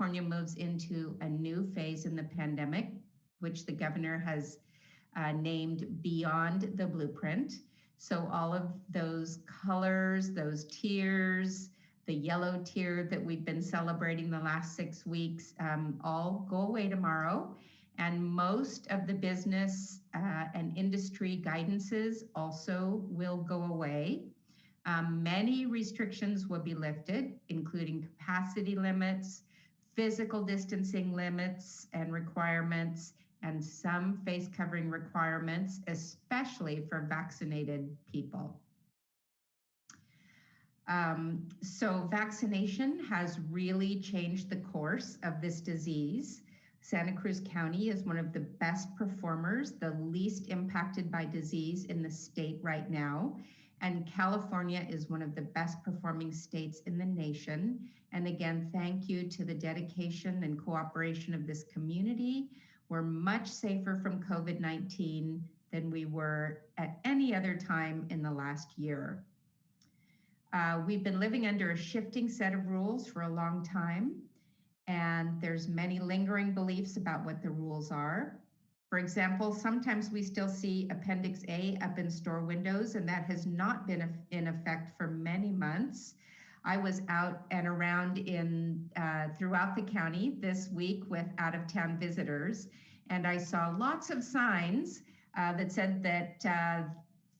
California moves into a new phase in the pandemic, which the governor has uh, named Beyond the Blueprint. So all of those colors, those tiers, the yellow tier that we've been celebrating the last six weeks, um, all go away tomorrow. And most of the business uh, and industry guidances also will go away. Um, many restrictions will be lifted, including capacity limits, physical distancing limits and requirements, and some face covering requirements, especially for vaccinated people. Um, so vaccination has really changed the course of this disease. Santa Cruz County is one of the best performers, the least impacted by disease in the state right now. And California is one of the best performing states in the nation. And again, thank you to the dedication and cooperation of this community. We're much safer from COVID 19 than we were at any other time in the last year. Uh, we've been living under a shifting set of rules for a long time, and there's many lingering beliefs about what the rules are. For example, sometimes we still see Appendix A up in store windows, and that has not been in effect for many months. I was out and around in uh, throughout the county this week with out of town visitors, and I saw lots of signs uh, that said that, uh,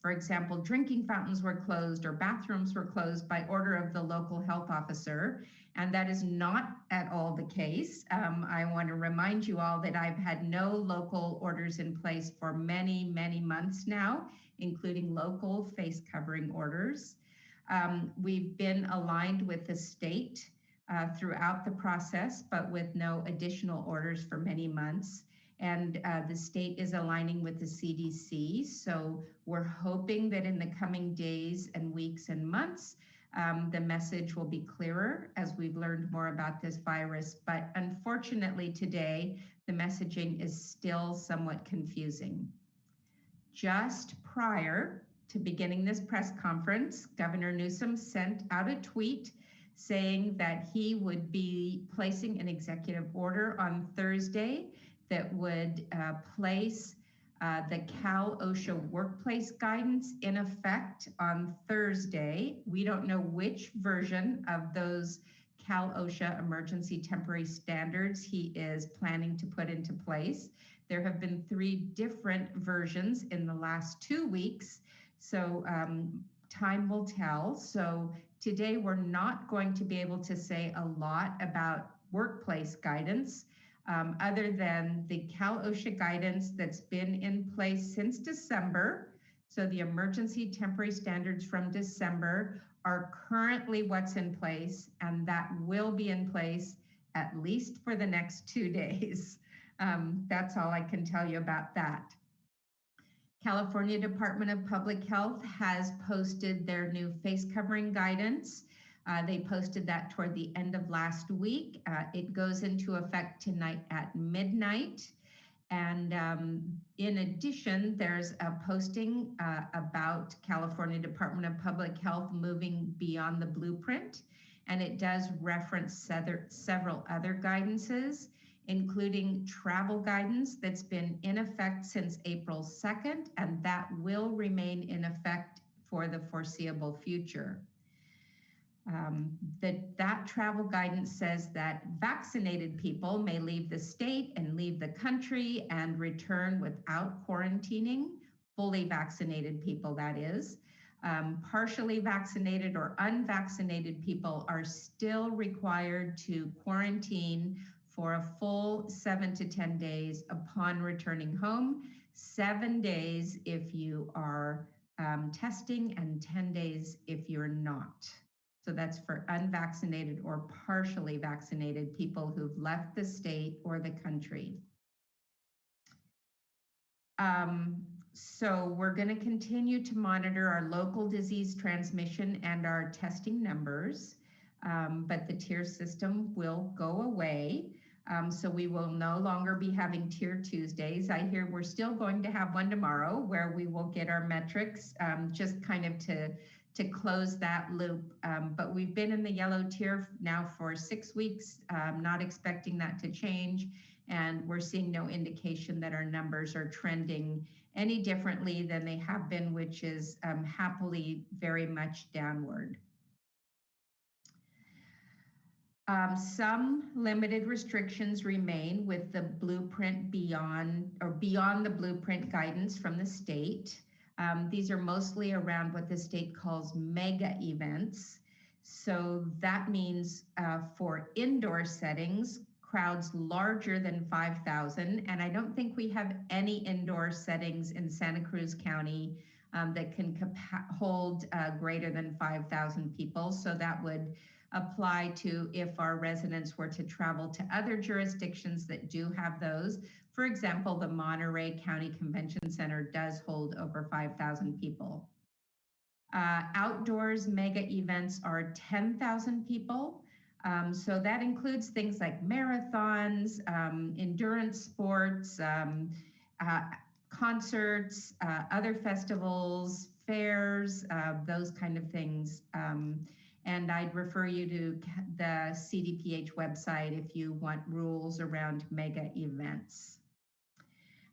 for example, drinking fountains were closed or bathrooms were closed by order of the local health officer. And that is not at all the case. Um, I want to remind you all that I've had no local orders in place for many, many months now, including local face covering orders. Um, we've been aligned with the state uh, throughout the process, but with no additional orders for many months. And uh, the state is aligning with the CDC. So we're hoping that in the coming days and weeks and months, um, the message will be clearer as we've learned more about this virus. But unfortunately, today, the messaging is still somewhat confusing. Just prior to beginning this press conference, Governor Newsom sent out a tweet saying that he would be placing an executive order on Thursday that would uh, place uh, the Cal OSHA workplace guidance in effect on Thursday. We don't know which version of those Cal OSHA emergency temporary standards he is planning to put into place. There have been three different versions in the last two weeks, so um, time will tell. So today we're not going to be able to say a lot about workplace guidance um, other than the Cal OSHA guidance that's been in place since December. So the emergency temporary standards from December are currently what's in place, and that will be in place at least for the next two days. Um, that's all I can tell you about that. California Department of Public Health has posted their new face covering guidance. Uh, they posted that toward the end of last week. Uh, it goes into effect tonight at midnight. And um, in addition, there's a posting uh, about California Department of Public Health moving beyond the blueprint. And it does reference several other guidances, including travel guidance that's been in effect since April 2nd, and that will remain in effect for the foreseeable future um, that that travel guidance says that vaccinated people may leave the state and leave the country and return without quarantining, fully vaccinated people, that is. Um, partially vaccinated or unvaccinated people are still required to quarantine for a full seven to 10 days upon returning home, seven days if you are um, testing, and 10 days if you're not. So that's for unvaccinated or partially vaccinated people who've left the state or the country. Um, so we're going to continue to monitor our local disease transmission and our testing numbers, um, but the tier system will go away. Um, so we will no longer be having tier Tuesdays. I hear we're still going to have one tomorrow where we will get our metrics um, just kind of to to close that loop. Um, but we've been in the yellow tier now for six weeks, um, not expecting that to change. And we're seeing no indication that our numbers are trending any differently than they have been, which is um, happily very much downward. Um, some limited restrictions remain with the blueprint beyond or beyond the blueprint guidance from the state. Um, these are mostly around what the state calls mega events. So that means uh, for indoor settings, crowds larger than 5,000. And I don't think we have any indoor settings in Santa Cruz County um, that can hold uh, greater than 5,000 people. So that would apply to if our residents were to travel to other jurisdictions that do have those. For example, the Monterey County Convention Center does hold over 5,000 people. Uh, outdoors mega events are 10,000 people. Um, so that includes things like marathons, um, endurance sports, um, uh, concerts, uh, other festivals, fairs, uh, those kind of things. Um, and I'd refer you to the CDPH website if you want rules around mega events.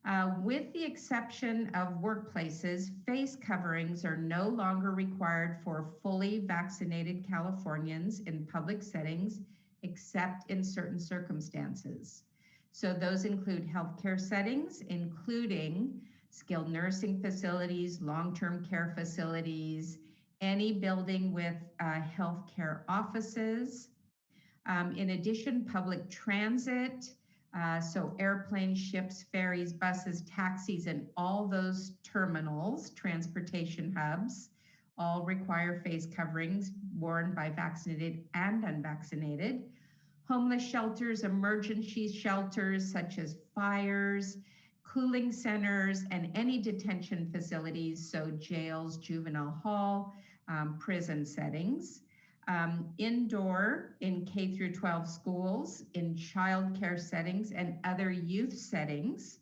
Uh, with the exception of workplaces, face coverings are no longer required for fully vaccinated Californians in public settings, except in certain circumstances. So those include healthcare settings, including skilled nursing facilities, long-term care facilities, any building with uh, healthcare offices. Um, in addition, public transit, uh, so airplanes, ships, ferries, buses, taxis, and all those terminals, transportation hubs, all require face coverings worn by vaccinated and unvaccinated. Homeless shelters, emergency shelters such as fires, cooling centers, and any detention facilities, so jails, juvenile hall, um, prison settings um, indoor in K through 12 schools, in childcare settings, and other youth settings.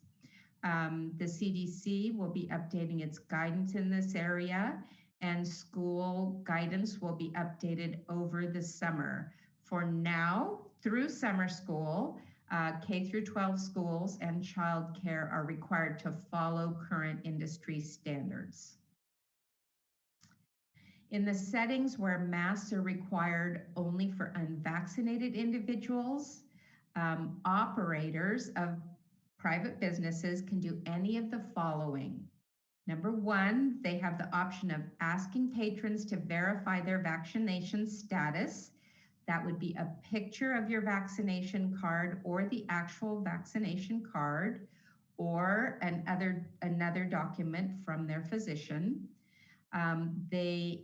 Um, the CDC will be updating its guidance in this area, and school guidance will be updated over the summer. For now, through summer school, uh, K through 12 schools and childcare are required to follow current industry standards. In the settings where masks are required only for unvaccinated individuals, um, operators of private businesses can do any of the following. Number one, they have the option of asking patrons to verify their vaccination status. That would be a picture of your vaccination card or the actual vaccination card or another, another document from their physician. Um, they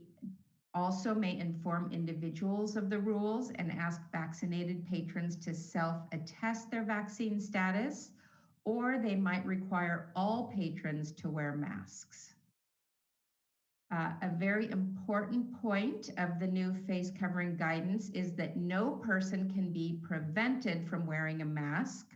also may inform individuals of the rules and ask vaccinated patrons to self-attest their vaccine status, or they might require all patrons to wear masks. Uh, a very important point of the new face covering guidance is that no person can be prevented from wearing a mask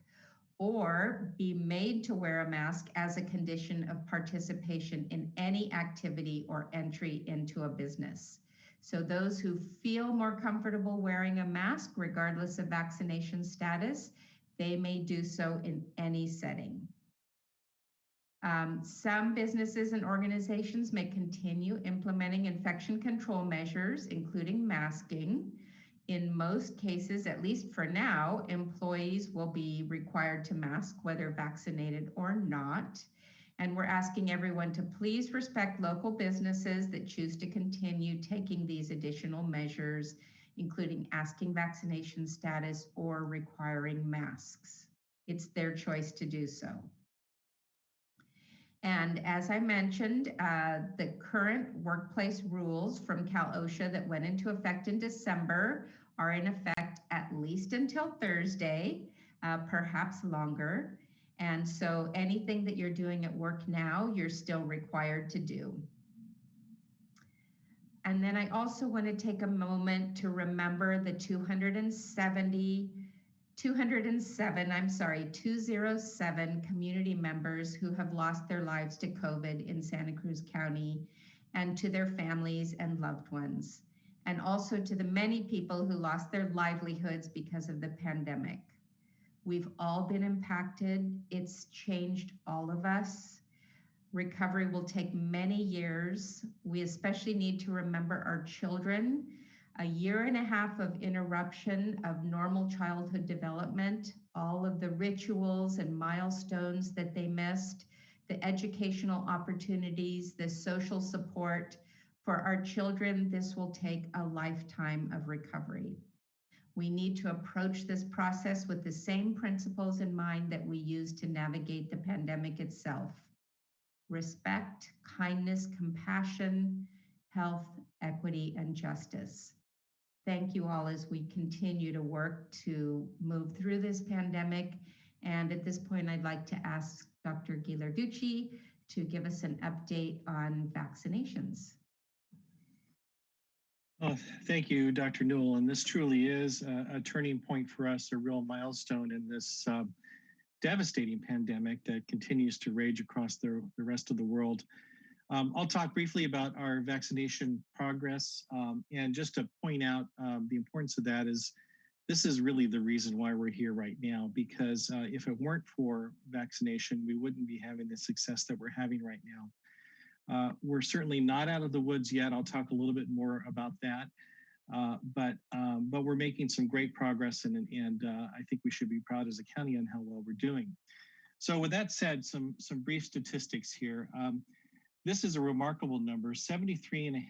or be made to wear a mask as a condition of participation in any activity or entry into a business. So those who feel more comfortable wearing a mask, regardless of vaccination status, they may do so in any setting. Um, some businesses and organizations may continue implementing infection control measures, including masking. In most cases, at least for now, employees will be required to mask whether vaccinated or not. And we're asking everyone to please respect local businesses that choose to continue taking these additional measures, including asking vaccination status or requiring masks. It's their choice to do so. And as I mentioned, uh, the current workplace rules from Cal OSHA that went into effect in December are in effect at least until Thursday, uh, perhaps longer. And so anything that you're doing at work now, you're still required to do. And then I also want to take a moment to remember the 270, 207, I'm sorry, 207 community members who have lost their lives to COVID in Santa Cruz County. and to their families and loved ones, and also to the many people who lost their livelihoods because of the pandemic. We've all been impacted. It's changed all of us. Recovery will take many years. We especially need to remember our children. A year and a half of interruption of normal childhood development, all of the rituals and milestones that they missed, the educational opportunities, the social support. For our children, this will take a lifetime of recovery. We need to approach this process with the same principles in mind that we use to navigate the pandemic itself. Respect, kindness, compassion, health, equity, and justice. Thank you all as we continue to work to move through this pandemic. And at this point, I'd like to ask Dr. Ghilarducci to give us an update on vaccinations. Oh, thank you, Dr. Newel. And this truly is a, a turning point for us, a real milestone in this uh, devastating pandemic that continues to rage across the, the rest of the world. Um, I'll talk briefly about our vaccination progress. Um, and just to point out um, the importance of that is this is really the reason why we're here right now, because uh, if it weren't for vaccination, we wouldn't be having the success that we're having right now. Uh, we're certainly not out of the woods yet. I'll talk a little bit more about that. Uh, but um, but we're making some great progress, and and uh, I think we should be proud as a county on how well we're doing. So with that said, some some brief statistics here. Um, this is a remarkable number. 73.5%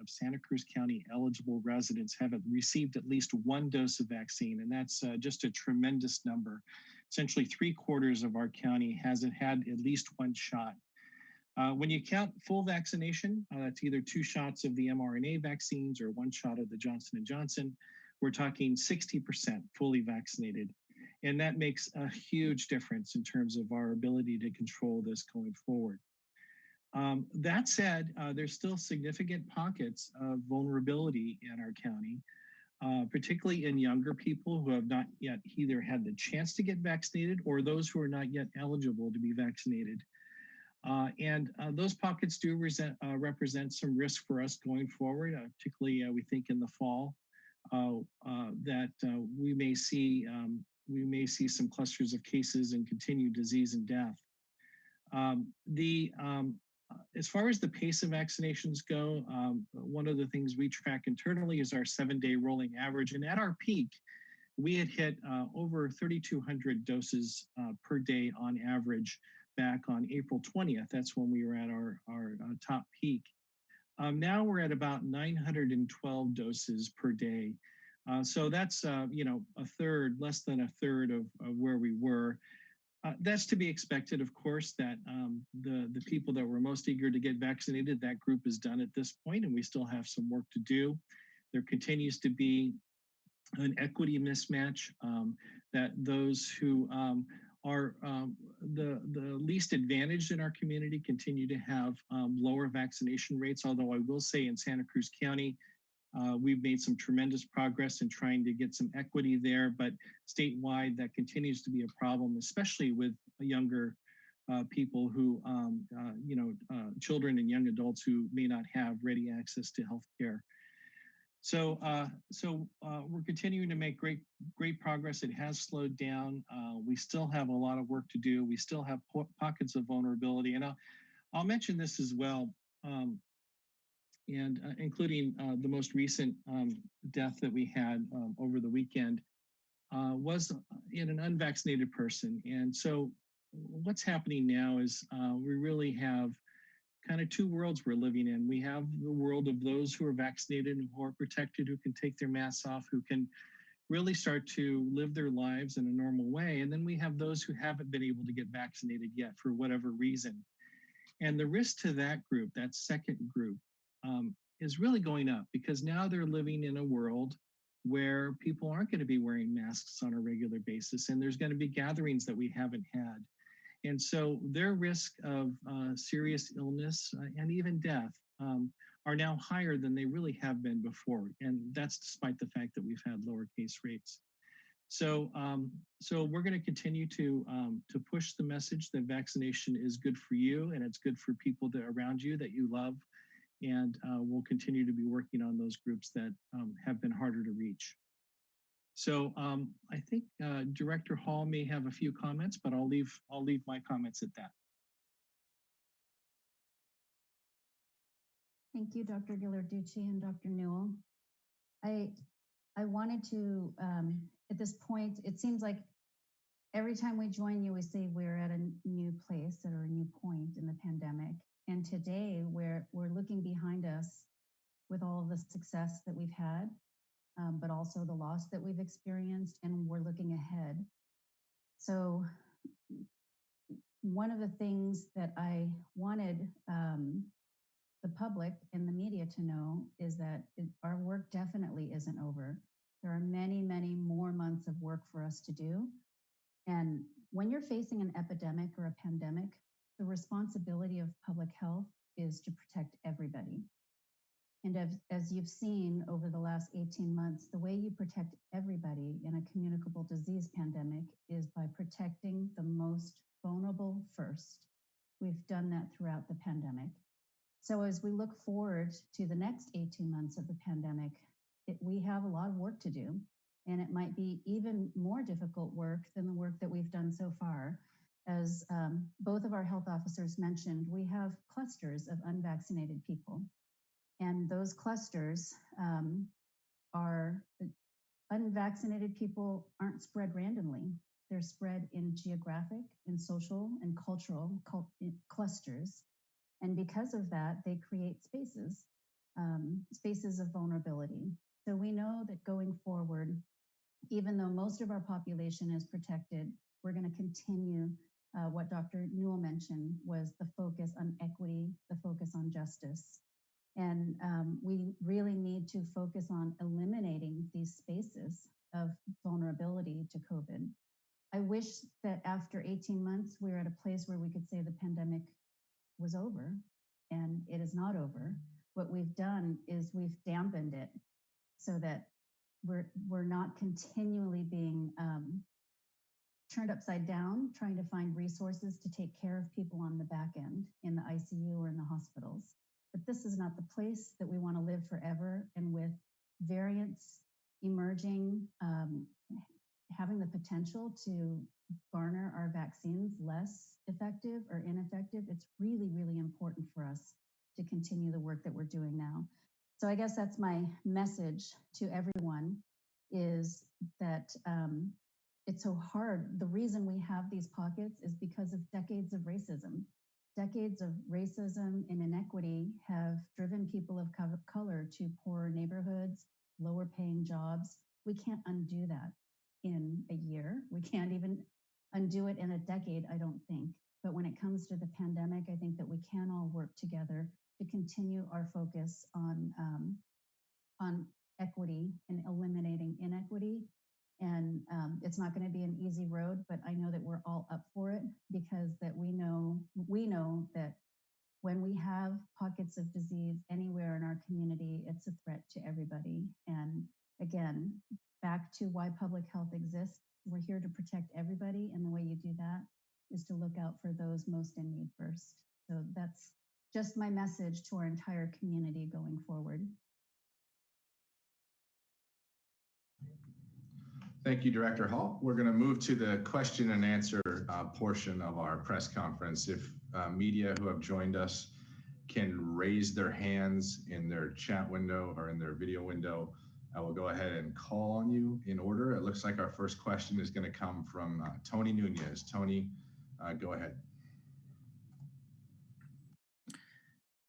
of Santa Cruz County eligible residents have received at least one dose of vaccine, and that's uh, just a tremendous number. Essentially, three quarters of our county has had at least one shot. Uh, when you count full vaccination, uh, that's either two shots of the mRNA vaccines or one shot of the Johnson & Johnson, we're talking 60% fully vaccinated. And that makes a huge difference in terms of our ability to control this going forward. Um, that said, uh, there's still significant pockets of vulnerability in our county, uh, particularly in younger people who have not yet either had the chance to get vaccinated or those who are not yet eligible to be vaccinated. Uh, and uh, those pockets do resent, uh, represent some risk for us going forward, uh, particularly uh, we think in the fall uh, that we may see um, we may see some clusters of cases and continued disease and death. Um, the um, as far as the pace of vaccinations go, um, one of the things we track internally is our seven-day rolling average, and at our peak, we had hit over 3,200 doses per day on average back on April 20th. That's when we were at our, our uh, top peak. Um, now we're at about 912 doses per day. Uh, so that's, uh, you know, a third, less than a third of, of where we were. Uh, that's to be expected, of course, that um, the, the people that were most eager to get vaccinated, that group is done at this point, and we still have some work to do. There continues to be an equity mismatch um, that those who um, are um, the, the least advantaged in our community continue to have um, lower vaccination rates, although I will say in Santa Cruz County, uh, we've made some tremendous progress in trying to get some equity there, but statewide that continues to be a problem, especially with younger uh, people who, um, uh, you know, uh, children and young adults who may not have ready access to health care. So, uh, so uh, we're continuing to make great, great progress. It has slowed down. Uh, we still have a lot of work to do. We still have po pockets of vulnerability, and I'll, I'll mention this as well, um, and uh, including uh, the most recent um, death that we had um, over the weekend uh, was in an unvaccinated person. And so, what's happening now is we really have kind of two worlds we're living in. We have the world of those who are vaccinated and who are protected, who can take their masks off, who can really start to live their lives in a normal way. And then we have those who haven't been able to get vaccinated yet for whatever reason. And the risk to that group, that second group, um, is really going up because now they're living in a world where people aren't going to be wearing masks on a regular basis and there's going to be gatherings that we haven't had and so their risk of uh, serious illness uh, and even death um, are now higher than they really have been before. And that's despite the fact that we've had lower case rates. So, um, so we're going to continue to um, to push the message that vaccination is good for you and it's good for people that around you that you love, and uh, we'll continue to be working on those groups that um, have been harder to reach. So um, I think uh, Director Hall may have a few comments, but I'll leave I'll leave my comments at that. Thank you, Dr. Ghilarducci and Dr. Newel. I I wanted to, um, at this point, it seems like every time we join you, we say we're at a new place or a new point in the pandemic. And today we're we're looking behind us with all of the success that we've had, um, but also the loss that we've experienced, and we're looking ahead. So one of the things that I wanted um, the public and the media to know is that it, our work definitely isn't over. There are many, many more months of work for us to do. And when you're facing an epidemic or a pandemic, the responsibility of public health is to protect everybody. And as, as you've seen over the last 18 months, the way you protect everybody in a communicable disease pandemic is by protecting the most vulnerable first. We've done that throughout the pandemic. So as we look forward to the next 18 months of the pandemic, it, we have a lot of work to do. And it might be even more difficult work than the work that we've done so far. As um, both of our health officers mentioned, we have clusters of unvaccinated people. And those clusters um, are unvaccinated people aren't spread randomly. They're spread in geographic, in social, and cultural cult clusters. And because of that, they create spaces, um, spaces of vulnerability. So we know that going forward, even though most of our population is protected, we're going to continue uh, what Dr. Newel mentioned was the focus on equity, the focus on justice. And um, we really need to focus on eliminating these spaces of vulnerability to COVID. I wish that after 18 months, we we're at a place where we could say the pandemic was over and it is not over. What we've done is we've dampened it so that we're, we're not continually being um, turned upside down, trying to find resources to take care of people on the back end in the ICU or in the hospitals. But this is not the place that we want to live forever. And with variants emerging, um, having the potential to garner our vaccines less effective or ineffective, it's really, really important for us to continue the work that we're doing now. So I guess that's my message to everyone is that um, it's so hard. The reason we have these pockets is because of decades of racism. Decades of racism and inequity have driven people of color to poorer neighborhoods, lower paying jobs. We can't undo that in a year. We can't even undo it in a decade, I don't think. But when it comes to the pandemic, I think that we can all work together to continue our focus on um, on equity and eliminating inequity. And um, it's not going to be an easy road, but I know that we're all up for it because that we know we know that when we have pockets of disease anywhere in our community, it's a threat to everybody. And again, back to why public health exists. We're here to protect everybody. And the way you do that is to look out for those most in need first. So that's just my message to our entire community going forward. Thank you, Director Hall. We're going to move to the question and answer uh, portion of our press conference. If uh, media who have joined us can raise their hands in their chat window or in their video window, I will go ahead and call on you in order. It looks like our first question is going to come from uh, Tony Nunez. Tony, uh, go ahead.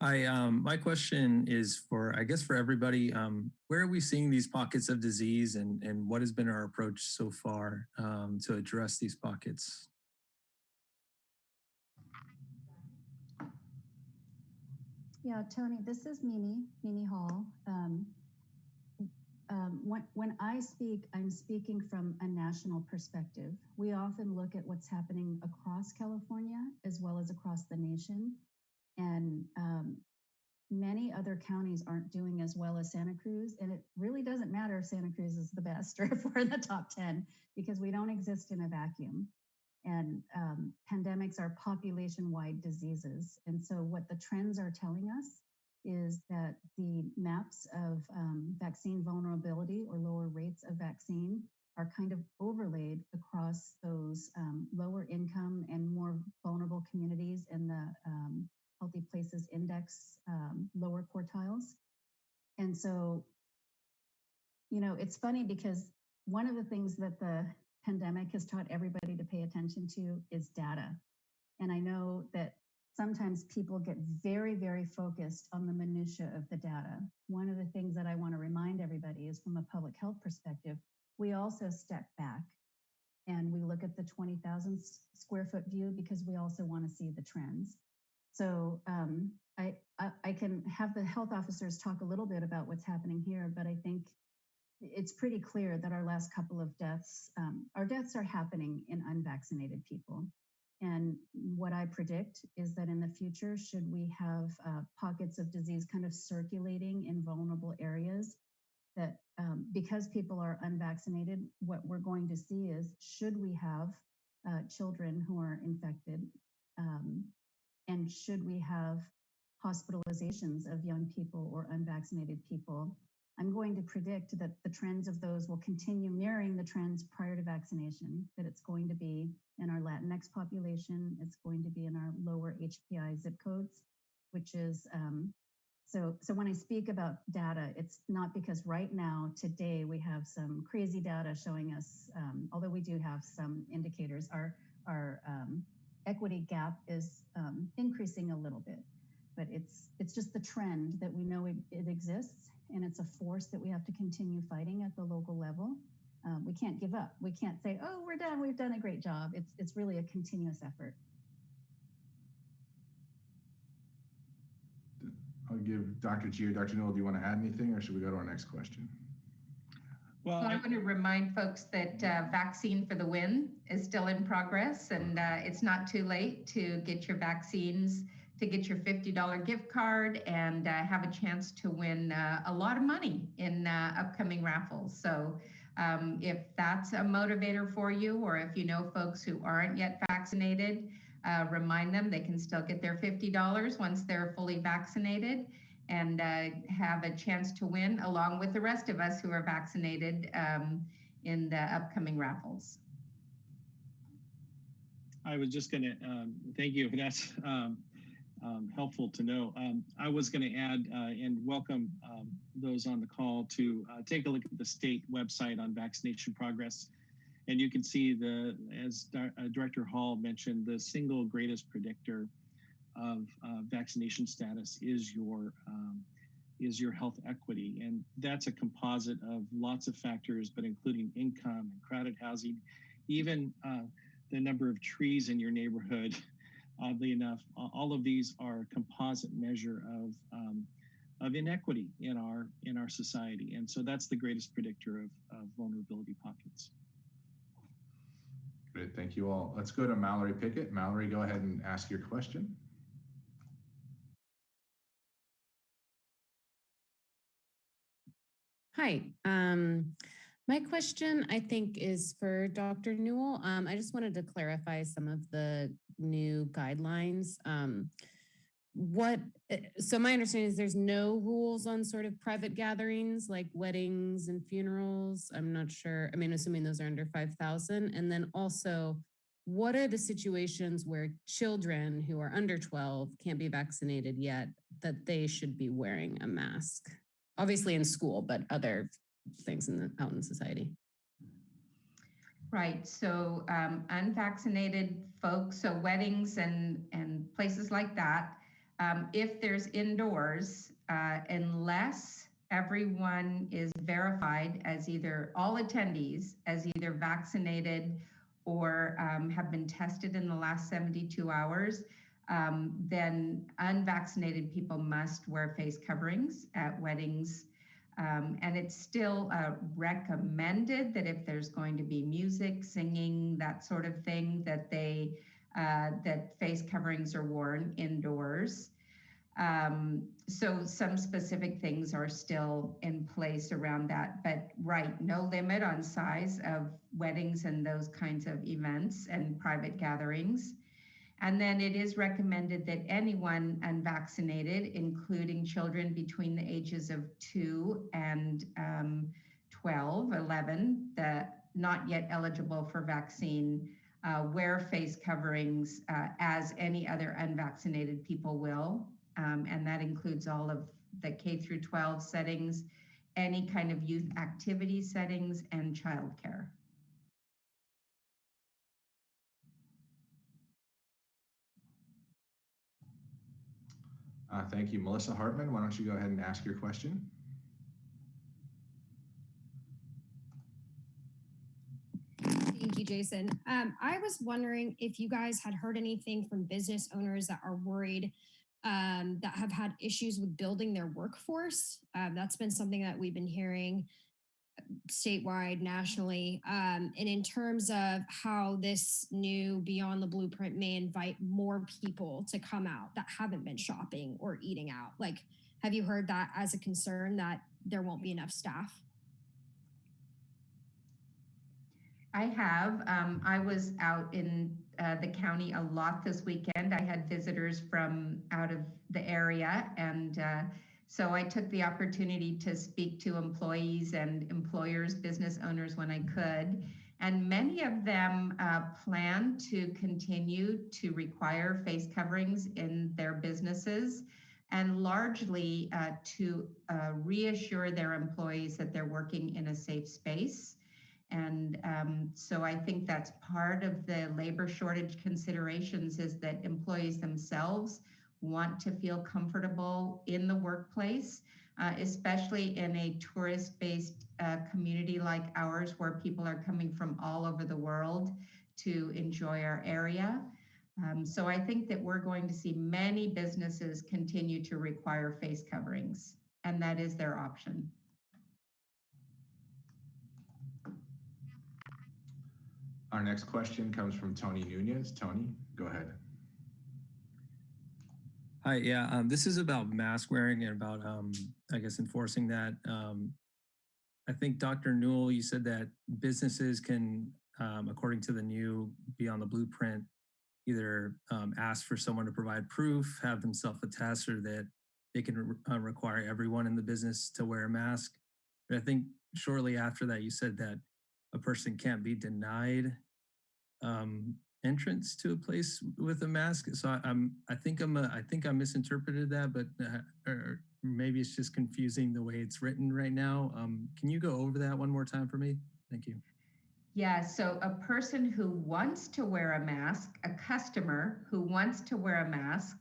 Um, my question is for, I guess for everybody, um, where are we seeing these pockets of disease and, and what has been our approach so far um, to address these pockets? Yeah, Tony, this is Mimi, Mimi Hall. Um, um, when, when I speak, I'm speaking from a national perspective. We often look at what's happening across California as well as across the nation. And um, many other counties aren't doing as well as Santa Cruz. And it really doesn't matter if Santa Cruz is the best or if we're in the top 10 because we don't exist in a vacuum. And um, pandemics are population wide diseases. And so, what the trends are telling us is that the maps of um, vaccine vulnerability or lower rates of vaccine are kind of overlaid across those um, lower income and more vulnerable communities in the um, Healthy Places Index um, lower quartiles. And so, you know, it's funny because one of the things that the pandemic has taught everybody to pay attention to is data. And I know that sometimes people get very, very focused on the minutia of the data. One of the things that I want to remind everybody is from a public health perspective, we also step back and we look at the 20,000 square foot view because we also want to see the trends. So um, I, I, I can have the health officers talk a little bit about what's happening here, but I think it's pretty clear that our last couple of deaths, um, our deaths are happening in unvaccinated people. And what I predict is that in the future, should we have uh, pockets of disease kind of circulating in vulnerable areas, that um, because people are unvaccinated, what we're going to see is should we have uh, children who are infected, um, and should we have hospitalizations of young people or unvaccinated people, I'm going to predict that the trends of those will continue mirroring the trends prior to vaccination, that it's going to be in our Latinx population, it's going to be in our lower HPI zip codes, which is, um, so, so when I speak about data, it's not because right now, today, we have some crazy data showing us, um, although we do have some indicators, our, our um, equity gap is um, increasing a little bit, but it's, it's just the trend that we know it, it exists and it's a force that we have to continue fighting at the local level. Um, we can't give up. We can't say, "Oh, we're done. We've done a great job." It's it's really a continuous effort. I'll give Dr. G or Dr. Newel, do you want to add anything or should we go to our next question? Well, I- want to remind folks that uh, Vaccine for the Win is still in progress and uh, it's not too late to get your vaccines, to get your $50 gift card and uh, have a chance to win uh, a lot of money in uh, upcoming raffles. So um, if that's a motivator for you, or if you know folks who aren't yet vaccinated, uh, remind them they can still get their $50 once they're fully vaccinated and uh, have a chance to win along with the rest of us who are vaccinated um, in the upcoming raffles. I was just going to um, thank you. That's um, um, helpful to know. Um, I was going to add uh, and welcome um, those on the call to uh, take a look at the state website on vaccination progress. And you can see the, as uh, Director Hall mentioned, the single greatest predictor of uh, vaccination status is your um, is your health equity, and that's a composite of lots of factors, but including income and crowded housing, even uh, the number of trees in your neighborhood. Oddly enough, all of these are a composite measure of um, of inequity in our in our society, and so that's the greatest predictor of, of vulnerability pockets. Great, thank you all. Let's go to Mallory Pickett. Mallory, go ahead and ask your question. Hi. Um, my question, I think, is for Dr. Newel. Um, I just wanted to clarify some of the new guidelines. Um, what, eh, so my understanding is there's no rules on sort of private gatherings like weddings and funerals. I'm not sure. I mean, assuming those are under 5,000. And then also, what are the situations where children who are under 12 can't be vaccinated yet that they should be wearing a mask? Obviously in school, but other things in the out in society. Right. So um, unvaccinated folks, so weddings and and places like that, um, if there's indoors, uh, unless everyone is verified as either all attendees as either vaccinated or um, have been tested in the last 72 hours, um, then unvaccinated people must wear face coverings at weddings. Um, and it's still uh, recommended that if there's going to be music, singing, that sort of thing, that they uh, that face coverings are worn indoors. Um, so some specific things are still in place around that, but right, no limit on size of weddings and those kinds of events and private gatherings. And then it is recommended that anyone unvaccinated, including children between the ages of two and um, 12, 11, that not yet eligible for vaccine, uh, wear face coverings uh, as any other unvaccinated people will. Um, and that includes all of the K through 12 settings, any kind of youth activity settings, and childcare. Uh, thank you. Melissa Hartman, why don't you go ahead and ask your question? Thank you, Jason. Um, I was wondering if you guys had heard anything from business owners that are worried um, that have had issues with building their workforce. Um, that's been something that we've been hearing statewide, nationally. Um, and in terms of how this new Beyond the Blueprint may invite more people to come out that haven't been shopping or eating out. Like, have you heard that as a concern that there won't be enough staff? I have. Um, I was out in uh, the county a lot this weekend. I had visitors from out of the area. And uh, so I took the opportunity to speak to employees and employers, business owners when I could. And many of them uh, plan to continue to require face coverings in their businesses and largely uh, to uh, reassure their employees that they're working in a safe space. And um, so I think that's part of the labor shortage considerations is that employees themselves want to feel comfortable in the workplace, uh, especially in a tourist-based uh, community like ours where people are coming from all over the world to enjoy our area. Um, so I think that we're going to see many businesses continue to require face coverings, and that is their option. Our next question comes from Tony Nunez. Tony, go ahead. Hi, yeah, um, this is about mask wearing and about, um, I guess, enforcing that. Um, I think Dr. Newel, you said that businesses can, um, according to the new Beyond the Blueprint, either um, ask for someone to provide proof, have them self-attest, or that they can re uh, require everyone in the business to wear a mask. But I think shortly after that, you said that a person can't be denied um, entrance to a place with a mask. So I, I'm, I think I'm, a, I think I misinterpreted that, but uh, or maybe it's just confusing the way it's written right now. Um, can you go over that one more time for me? Thank you. Yeah, so a person who wants to wear a mask, a customer who wants to wear a mask,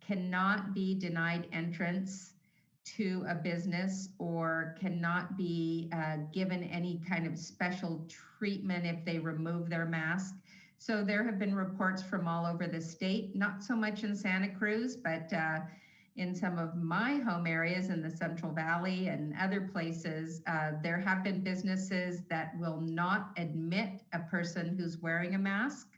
cannot be denied entrance to a business or cannot be uh, given any kind of special treatment if they remove their mask. So there have been reports from all over the state, not so much in Santa Cruz, but uh, in some of my home areas in the Central Valley and other places, uh, there have been businesses that will not admit a person who's wearing a mask,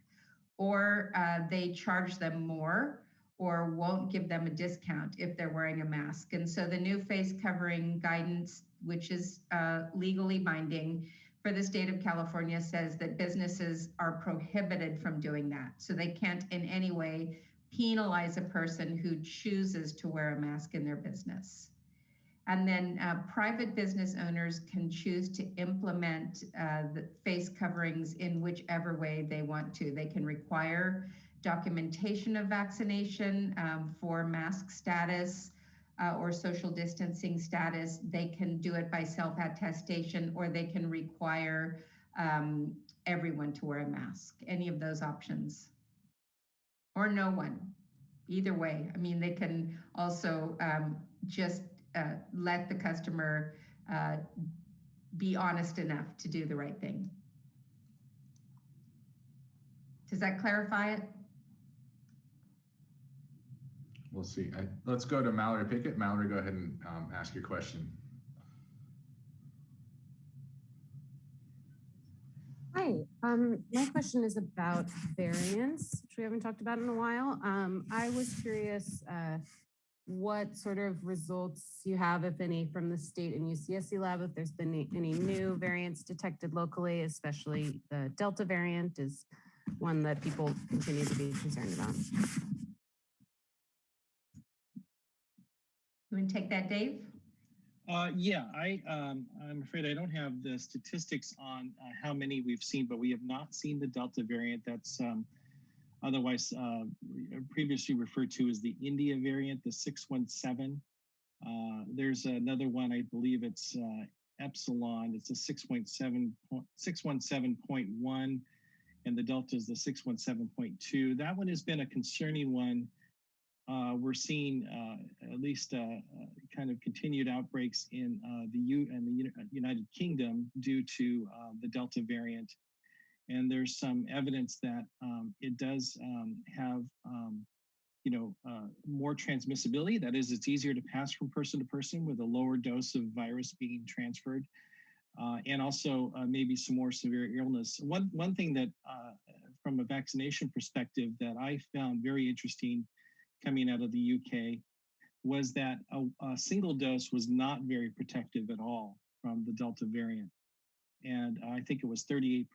or uh, they charge them more or won't give them a discount if they're wearing a mask. And so the new face covering guidance, which is uh, legally binding for the state of California, says that businesses are prohibited from doing that. So they can't in any way penalize a person who chooses to wear a mask in their business. And then uh, private business owners can choose to implement uh, the face coverings in whichever way they want to. They can require documentation of vaccination um, for mask status uh, or social distancing status. They can do it by self-attestation or they can require um, everyone to wear a mask, any of those options. Or no one, either way. I mean, they can also um, just uh, let the customer uh, be honest enough to do the right thing. Does that clarify it? We'll see. I, let's go to Mallory Pickett. Mallory, go ahead and um, ask your question. Hi, um, my question is about variants, which we haven't talked about in a while. Um, I was curious uh, what sort of results you have, if any, from the state and UCSC lab, if there's been any, any new variants detected locally, especially the Delta variant is one that people continue to be concerned about. You want to take that, Dave? Uh, yeah, I, um, I'm afraid I don't have the statistics on uh, how many we've seen, but we have not seen the Delta variant. That's um, otherwise uh, previously referred to as the India variant, the 617. Uh, there's another one, I believe it's uh, Epsilon. It's a 6.7, po- 617.1, and the Delta is the 617.2. That one has been a concerning one uh, we're seeing uh, at least uh, uh, kind of continued outbreaks in uh, the U and the United Kingdom due to the Delta variant. And there's some evidence that um, it does um, have, um, you know, more transmissibility. That is, it's easier to pass from person to person with a lower dose of virus being transferred. Uh, and also uh, maybe some more severe illness. One one thing that, uh, from a vaccination perspective, that I found very interesting coming out of the UK was that a, a, single dose was not very protective at all from the Delta variant. And I think it was 38%.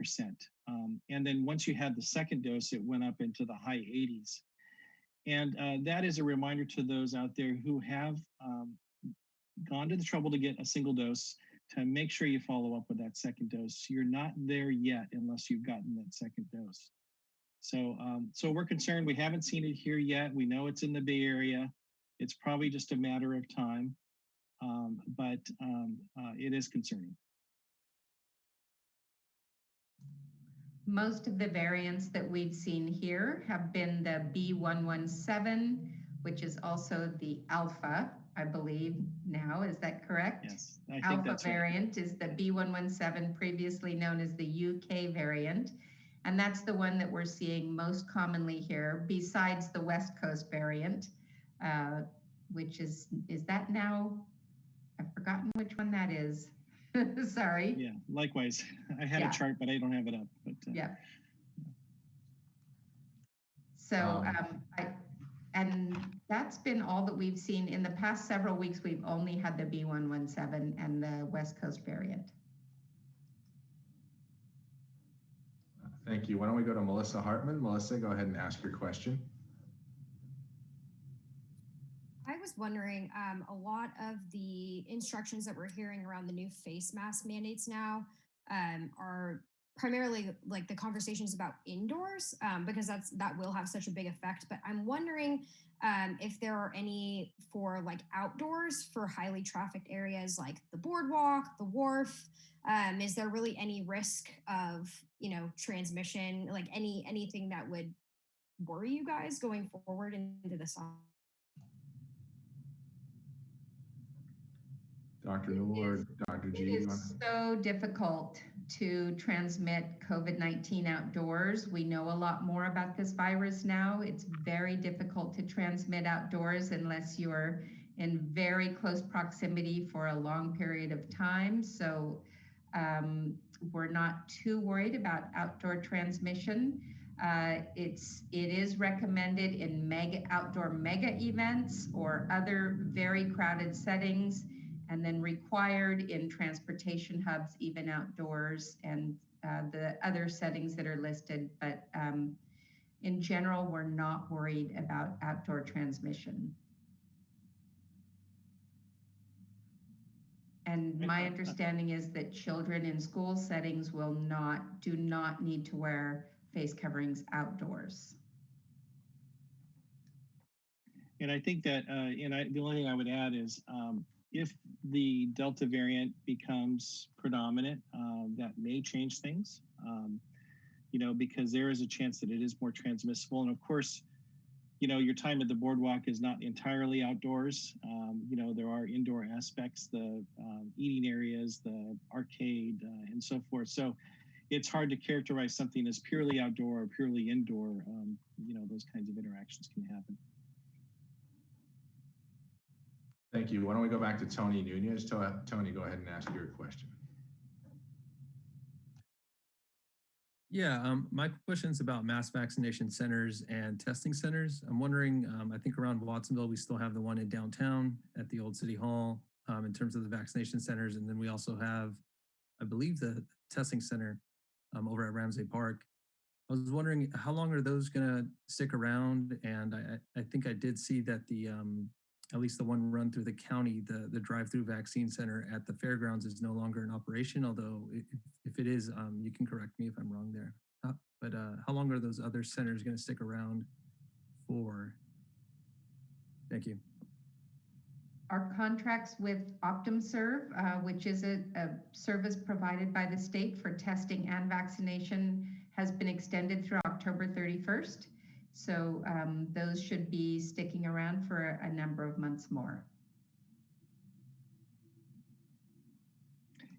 Um, and then once you had the second dose, it went up into the high 80s. And uh, that is a reminder to those out there who have um, gone to the trouble to get a single dose to make sure you follow up with that second dose. You're not there yet unless you've gotten that second dose. So, um, so we're concerned. We haven't seen it here yet. We know it's in the Bay Area. It's probably just a matter of time, um, but um, uh, it is concerning. Most of the variants that we've seen here have been the B117, which is also the alpha, I believe now. Is that correct? Yes, I think Alpha that's right. variant is the B117, previously known as the UK variant. And that's the one that we're seeing most commonly here, besides the West Coast variant, uh, which is, is that now, I've forgotten which one that is. Sorry. Yeah, likewise. I had Yeah. a chart, but I don't have it up. But uh, Yeah. So, Um, um, I, and that's been all that we've seen. In the past several weeks, we've only had the B117 and the West Coast variant. Thank you. Why don't we go to Melissa Hartman? Melissa, go ahead and ask your question. I was wondering, um, a lot of the instructions that we're hearing around the new face mask mandates now um, are primarily like the conversations about indoors um, because that's that will have such a big effect. But I'm wondering um, if there are any for like outdoors for highly trafficked areas like the boardwalk, the wharf. Um, is there really any risk of you know transmission, like any anything that would worry you guys going forward into the summer? Dr. It Newel or Dr. G? you so difficult to transmit COVID-19 outdoors. We know a lot more about this virus now. It's very difficult to transmit outdoors unless you're in very close proximity for a long period of time. So um, we're not too worried about outdoor transmission. Uh, it's it is recommended in mega outdoor mega events or other very crowded settings and then required in transportation hubs, even outdoors, and uh, the other settings that are listed. But um, in general, we're not worried about outdoor transmission. And my understanding is that children in school settings will not, do not need to wear face coverings outdoors. And I think that, uh, and I, the only thing I would add is um, if the Delta variant becomes predominant, um, that may change things, um, you know, because there is a chance that it is more transmissible. And of course, you know, your time at the boardwalk is not entirely outdoors. Um, you know, there are indoor aspects, the um, eating areas, the arcade, uh, and so forth. So it's hard to characterize something as purely outdoor or purely indoor. Um, you know, those kinds of interactions can happen. Thank you. Why don't we go back to Tony Nunez? Tony, go ahead and ask your question. Yeah, um, my is about mass vaccination centers and testing centers. I'm wondering, um, I think around Watsonville, we still have the one in downtown at the old city hall um, in terms of the vaccination centers. And then we also have, I believe, the testing center um, over at Ramsay Park. I was wondering how long are those going to stick around? And I, I I think I did see that the, um, at least the one run through the county, the, the drive-through vaccine center at the fairgrounds is no longer in operation, although if, if it is, um, you can correct me if I'm wrong there. Uh, But uh, how long are those other centers going to stick around for? Thank you. Our contracts with OptumServe, uh, which is a, a service provided by the state for testing and vaccination, has been extended through October 31st. So um, those should be sticking around for a, number of months more.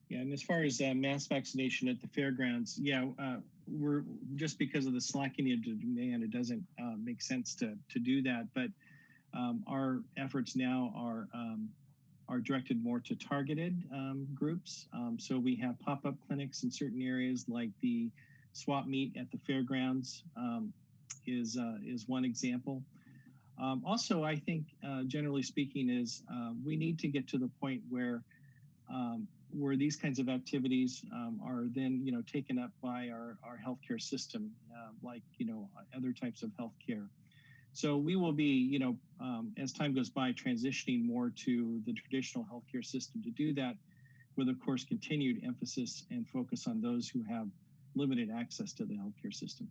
Yeah, and as far as uh, mass vaccination at the fairgrounds, yeah, uh, we're just because of the slackening of demand, it doesn't uh, make sense to to do that. But um, our efforts now are um, are directed more to targeted um, groups. Um, so we have pop-up clinics in certain areas, like the swap meet at the fairgrounds um, is uh, is one example. Um, also, I think uh, generally speaking, is uh, we need to get to the point where um, where these kinds of activities um, are then you know taken up by our, our healthcare system, uh, like you know other types of healthcare. So we will be you know um, as time goes by transitioning more to the traditional healthcare system to do that, with of course continued emphasis and focus on those who have limited access to the healthcare system.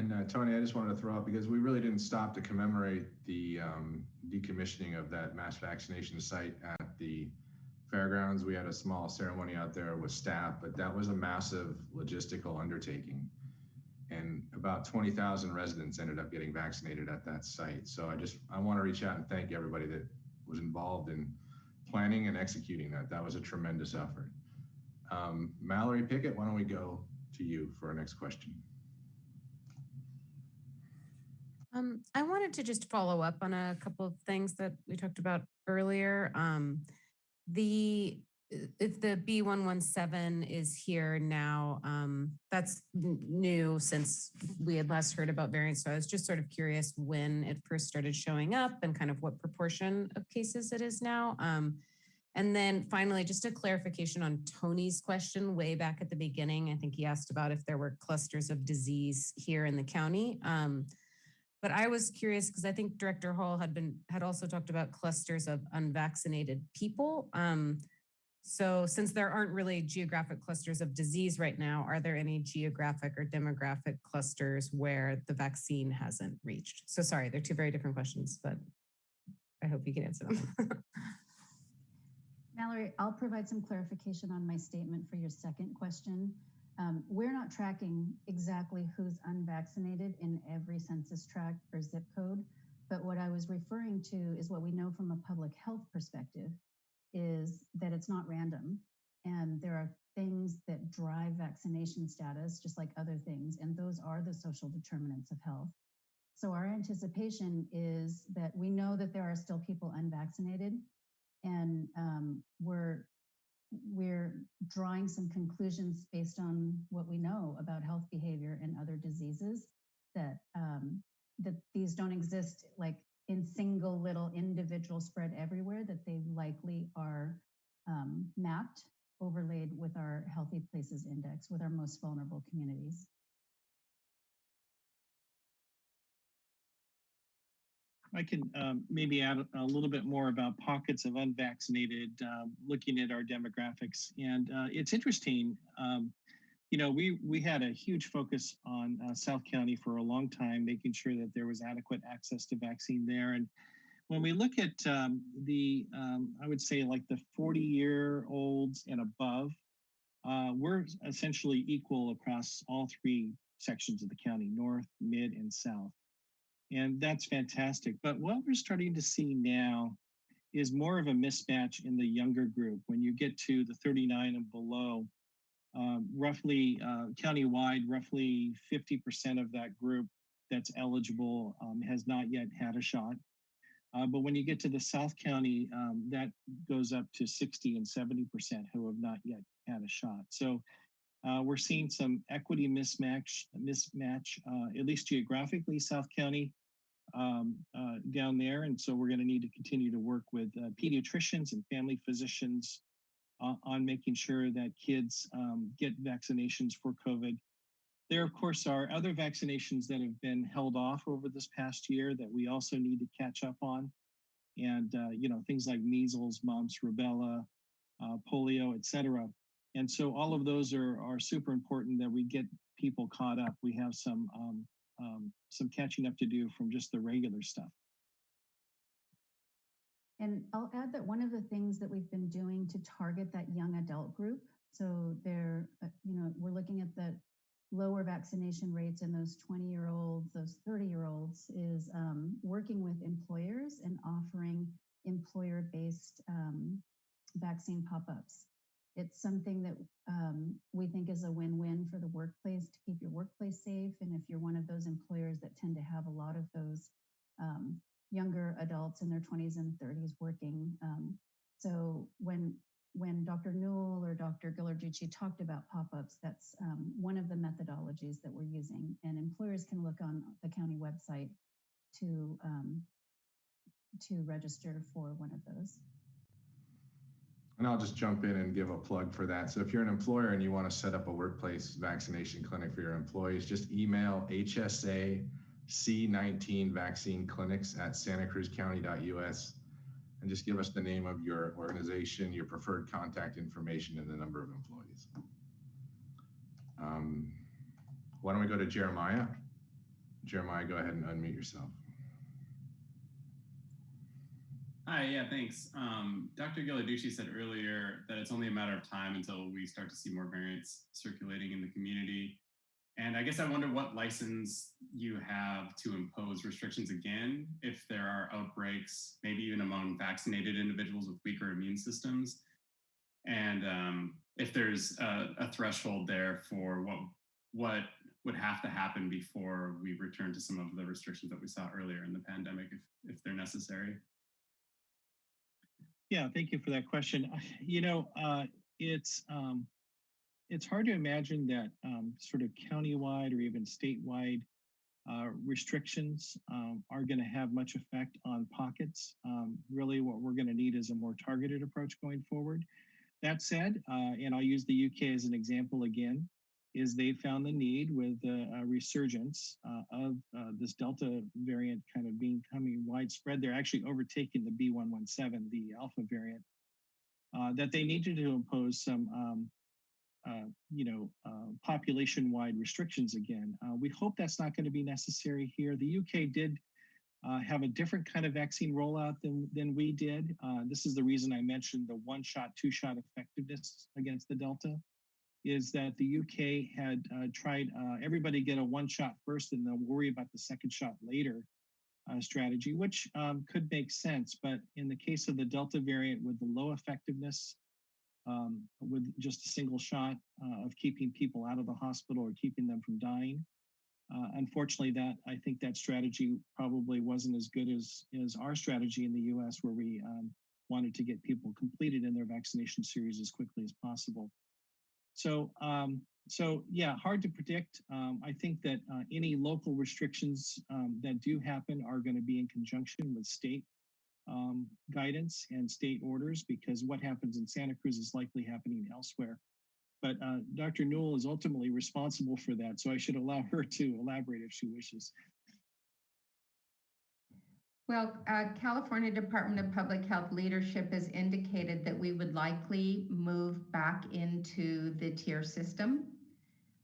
And uh, Tony, I just wanted to throw out because we really didn't stop to commemorate the um, decommissioning of that mass vaccination site at the fairgrounds. We had a small ceremony out there with staff, but that was a massive logistical undertaking. And about 20,000 residents ended up getting vaccinated at that site. So I just, I want to reach out and thank everybody that was involved in planning and executing that. That was a tremendous effort. Um, Mallory Pickett, why don't we go to you for our next question? Um, I wanted to just follow up on a couple of things that we talked about earlier. Um, the if the B117 is here now, um, that's new since we had last heard about variants. So I was just sort of curious when it first started showing up and kind of what proportion of cases it is now. Um, and then finally, just a clarification on Tony's question way back at the beginning. I think he asked about if there were clusters of disease here in the county. Um, but I was curious because I think Director Hall had been had also talked about clusters of unvaccinated people. Um, so since there aren't really geographic clusters of disease right now, are there any geographic or demographic clusters where the vaccine hasn't reached? So sorry, they're two very different questions, but I hope you can answer them. Mallory, I'll provide some clarification on my statement for your second question. Um, we're not tracking exactly who's unvaccinated in every census tract or zip code, but what I was referring to is what we know from a public health perspective is that it's not random. And there are things that drive vaccination status, just like other things, and those are the social determinants of health. So our anticipation is that we know that there are still people unvaccinated, and um, we're we're drawing some conclusions based on what we know about health behavior and other diseases that um, that these don't exist like in single little individual spread everywhere that they likely are um, mapped overlaid with our healthy places index with our most vulnerable communities I can um, maybe add a little bit more about pockets of unvaccinated, um, looking at our demographics. And uh, it's interesting, um, you know, we, we had a huge focus on uh, South County for a long time, making sure that there was adequate access to vaccine there. And when we look at um, the, um, I would say like the 40 year olds and above, uh, we're essentially equal across all three sections of the county, north, mid, and south and that's fantastic. But what we're starting to see now is more of a mismatch in the younger group. When you get to the 39 and below, um, roughly uh, countywide, roughly 50% of that group that's eligible um, has not yet had a shot. Uh, but when you get to the South County, um, that goes up to 60 and 70% who have not yet had a shot. So uh, we're seeing some equity mismatch, mismatch uh, at least geographically, South County um, uh, down there. And so we're going to need to continue to work with uh, pediatricians and family physicians uh, on making sure that kids um, get vaccinations for COVID. There, of course, are other vaccinations that have been held off over this past year that we also need to catch up on. And, uh, you know, things like measles, mumps, rubella, uh, polio, et cetera. And so all of those are, are super important that we get people caught up. We have some, um, um, some catching up to do from just the regular stuff. And I'll add that one of the things that we've been doing to target that young adult group, so they're, uh, you know, we're looking at the lower vaccination rates in those 20 year olds, those 30 year olds, is um, working with employers and offering employer based um, vaccine pop ups. It's something that um, we think is a win win for the workplace to keep your workplace safe. And if you're one of those employers that tend to have a lot of those um, younger adults in their 20s and 30s working. Um, so when when Dr. Newel or Dr. Ghilarducci talked about pop-ups, that's um, one of the methodologies that we're using. And employers can look on the county website to um, to register for one of those. And I'll just jump in and give a plug for that. So if you're an employer and you want to set up a workplace vaccination clinic for your employees, just email HSA C19 vaccine clinics at santacruzcounty.us and just give us the name of your organization, your preferred contact information, and the number of employees. Um, why don't we go to Jeremiah? Jeremiah, go ahead and unmute yourself. Hi, yeah, thanks. Um, Dr. Ghilarducci said earlier that it's only a matter of time until we start to see more variants circulating in the community. And I guess I wonder what license you have to impose restrictions again if there are outbreaks, maybe even among vaccinated individuals with weaker immune systems. And um, if there's a, a threshold there for what what would have to happen before we return to some of the restrictions that we saw earlier in the pandemic, if, if they're necessary. Yeah, thank you for that question. You know, uh, it's um, it's hard to imagine that um, sort of countywide or even statewide uh, restrictions um, are going to have much effect on pockets. Um, really, what we're going to need is a more targeted approach going forward. That said, uh, and I'll use the UK as an example again, is they found the need with a, a resurgence uh, of uh, this Delta variant kind of becoming widespread. They're actually overtaking the B117, the Alpha variant, uh, that they needed to impose some um, uh, you know, uh, population-wide restrictions again. Uh, we hope that's not going to be necessary here. The UK did have a different kind of vaccine rollout than, than we did. This is the reason I mentioned the one-shot, two-shot effectiveness against the Delta, is that the UK had tried everybody get a one-shot first and then worry about the second shot later strategy, which um, could make sense. But in the case of the Delta variant with the low effectiveness, um, with just a single shot uh, of keeping people out of the hospital or keeping them from dying. Uh, unfortunately, that I think that strategy probably wasn't as good as, as our strategy in the US, where we um, wanted to get people completed in their vaccination series as quickly as possible. So, um, so yeah, hard to predict. Um, I think that uh, any local restrictions um, that do happen are going to be in conjunction with state um, guidance and state orders because what happens in Santa Cruz is likely happening elsewhere. But uh, Dr. Newel is ultimately responsible for that, so I should allow her to elaborate if she wishes. Well, uh, California Department of Public Health leadership has indicated that we would likely move back into the tier system.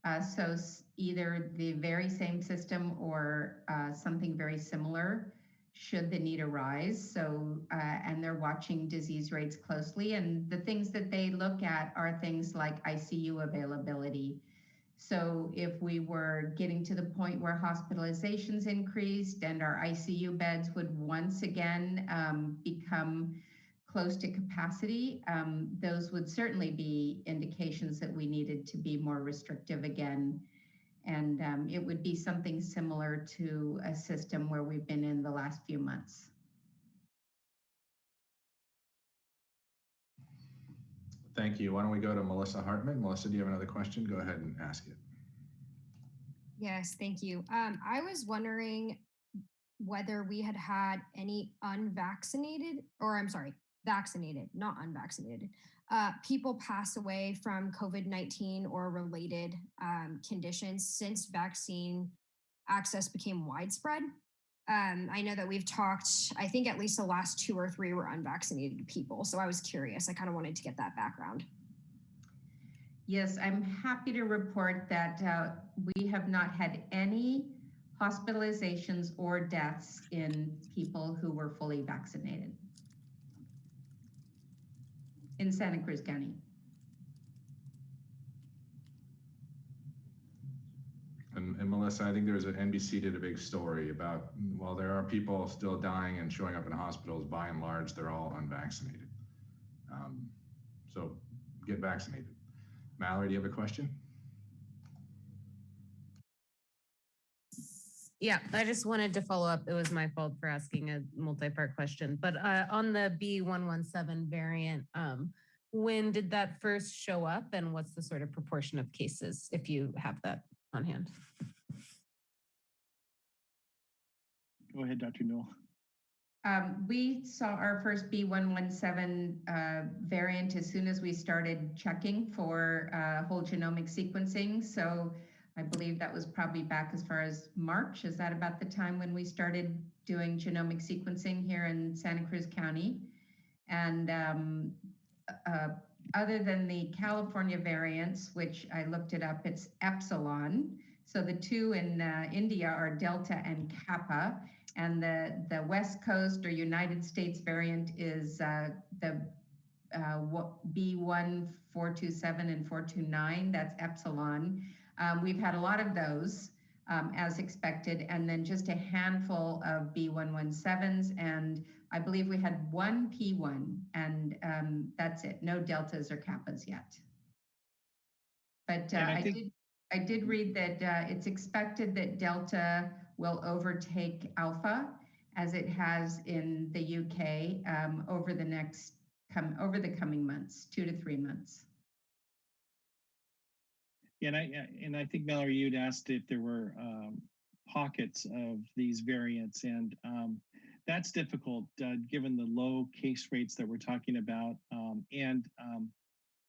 Uh, so either the very same system or uh, something very similar should the need arise. So, uh, and they're watching disease rates closely. And the things that they look at are things like ICU availability. So, if we were getting to the point where hospitalizations increased and our ICU beds would once again um, become close to capacity, um, those would certainly be indications that we needed to be more restrictive again and um, it would be something similar to a system where we've been in the last few months. Thank you. Why don't we go to Melissa Hartman? Melissa, do you have another question? Go ahead and ask it. Yes, thank you. Um, I was wondering whether we had had any unvaccinated, or I'm sorry, vaccinated, not unvaccinated, uh, people pass away from COVID 19 or related um, conditions since vaccine access became widespread. Um, I know that we've talked, I think at least the last two or three were unvaccinated people. So I was curious. I kind of wanted to get that background. Yes, I'm happy to report that uh, we have not had any hospitalizations or deaths in people who were fully vaccinated in Santa Cruz County. And, and Melissa, I think there's an NBC did a big story about while there are people still dying and showing up in hospitals, by and large, they're all unvaccinated. Um, so get vaccinated. Mallory, do you have a question? Yeah, I just wanted to follow up. It was my fault for asking a multi-part question, but uh, on the B117 variant, um, when did that first show up and what's the sort of proportion of cases if you have that on hand? Go ahead, Dr. Newel. Um, we saw our first B117 uh, variant as soon as we started checking for uh, whole genomic sequencing. So I believe that was probably back as far as March. Is that about the time when we started doing genomic sequencing here in Santa Cruz County? And um, uh, other than the California variants, which I looked it up, it's Epsilon. So the two in uh, India are Delta and Kappa and the, the West Coast or United States variant is uh, the uh, B1, 427 and 429, that's Epsilon. Um, we've had a lot of those um, as expected, and then just a handful of B117s, and I believe we had one P1, and um, that's it, no Deltas or Kappas yet. But uh, I I, did, I did read that uh, it's expected that Delta will overtake Alpha as it has in the UK um, over the next come over the coming months, two to three months. Yeah, and I and I think Mallory, you'd asked if there were um, pockets of these variants, and um, that's difficult uh, given the low case rates that we're talking about, um, and um,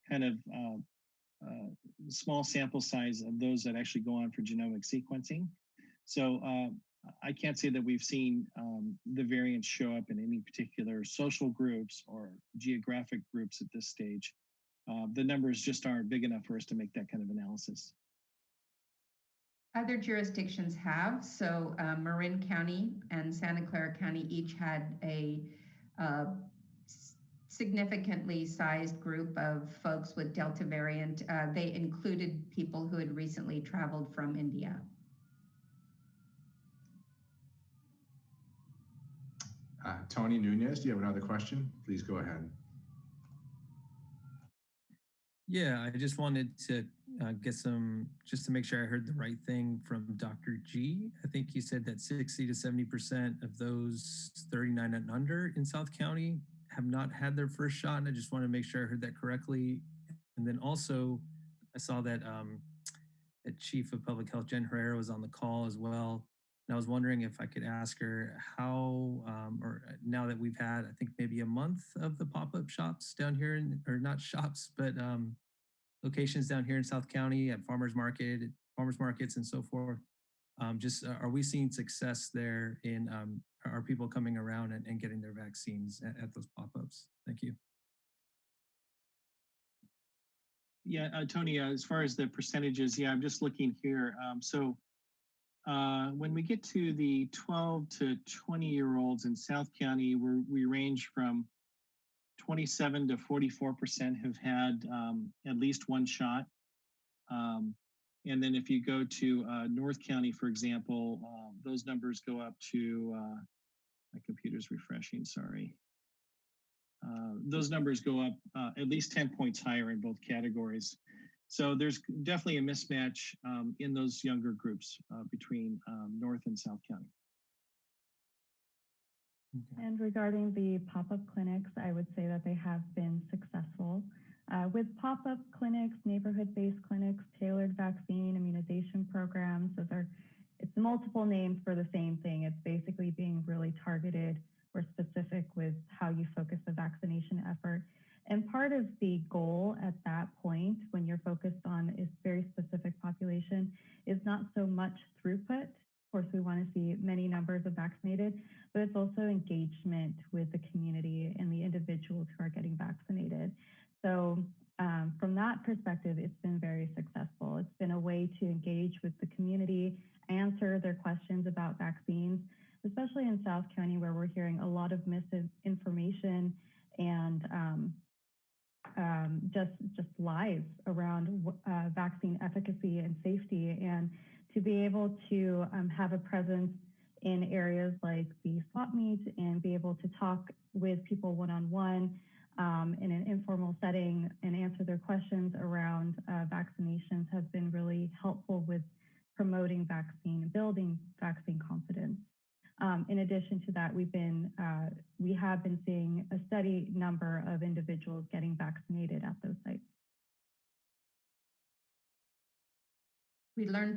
kind of uh, uh, small sample size of those that actually go on for genomic sequencing. So uh, I can't say that we've seen um, the variants show up in any particular social groups or geographic groups at this stage uh, the numbers just aren't big enough for us to make that kind of analysis. Other jurisdictions have. So uh, Marin County and Santa Clara County each had a uh, significantly sized group of folks with Delta variant. Uh, they included people who had recently traveled from India. Uh, Tony Nunez, do you have another question? Please go ahead. Yeah, I just wanted to uh, get some, just to make sure I heard the right thing from Dr. G. I think you said that 60 to 70% of those 39 and under in South County have not had their first shot. And I just want to make sure I heard that correctly. And then also, I saw that um, that Chief of Public Health Jen Herrera was on the call as well. And I was wondering if I could ask her how, um, or now that we've had, I think maybe a month of the pop-up shops down here, in, or not shops, but um, locations down here in South County at farmers market, farmers markets, and so forth. Um, just uh, are we seeing success there in um, are people coming around and, and getting their vaccines at, at those pop-ups? Thank you. Yeah, uh, Tony, uh, as far as the percentages, yeah, I'm just looking here. Um, so uh, when we get to the 12 to 20 year olds in South County, we we range from 27 to 44% have had um, at least one shot. Um, and then if you go to uh, North County, for example, uh, those numbers go up to, uh, my computer's refreshing, sorry. Uh, those numbers go up uh, at least 10 points higher in both categories. So there's definitely a mismatch um, in those younger groups uh, between um, North and South County. Okay. And regarding the pop-up clinics, I would say that they have been successful. Uh, with pop-up clinics, neighborhood-based clinics, tailored vaccine immunization programs, those are it's multiple names for the same thing. It's basically being really targeted or specific with how you focus the vaccination effort. And part of the goal at that point, when you're focused on a very specific population, is not so much throughput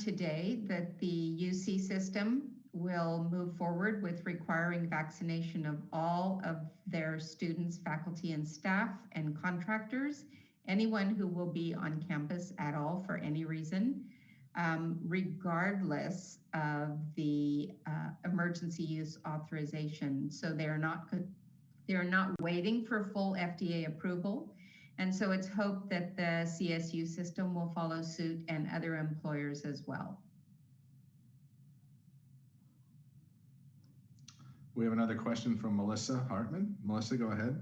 today that the UC system will move forward with requiring vaccination of all of their students, faculty, and staff and contractors, anyone who will be on campus at all for any reason um, regardless of the uh, emergency use authorization. So they're not they're not waiting for full FDA approval. And so it's hoped that the CSU system will follow suit and other employers as well. We have another question from Melissa Hartman. Melissa, go ahead.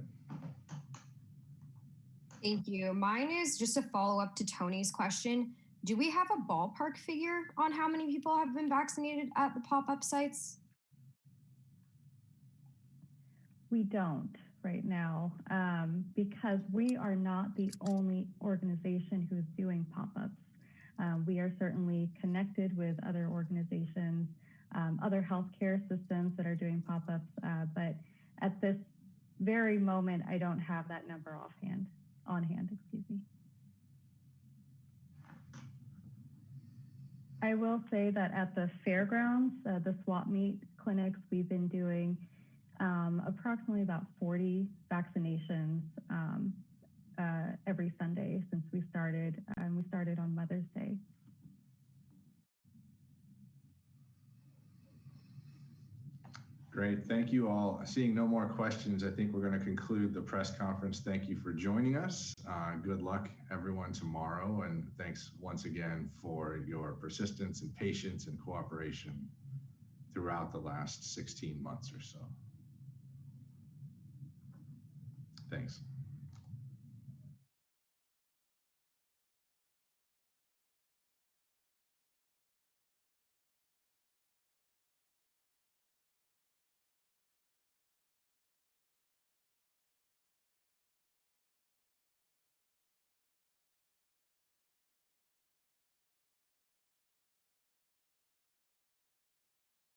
Thank you. Mine is just a follow up to Tony's question do we have a ballpark figure on how many people have been vaccinated at the pop-up sites? We don't right now um, because we are not the only organization who is doing pop-ups. Um, we are certainly connected with other organizations, um, other healthcare systems that are doing pop-ups, uh, but at this very moment, I don't have that number offhand, on hand, excuse me. I will say that at the fairgrounds, uh, the swap meet clinics, we've been doing um, approximately about 40 vaccinations um, uh, every Sunday since we started, and we started on Mother's Day. Great. Thank you all. Seeing no more questions, I think we're going to conclude the press conference. Thank you for joining us. Uh, good luck, everyone, tomorrow. And thanks once again for your persistence and patience and cooperation throughout the last 16 months or so. Thanks.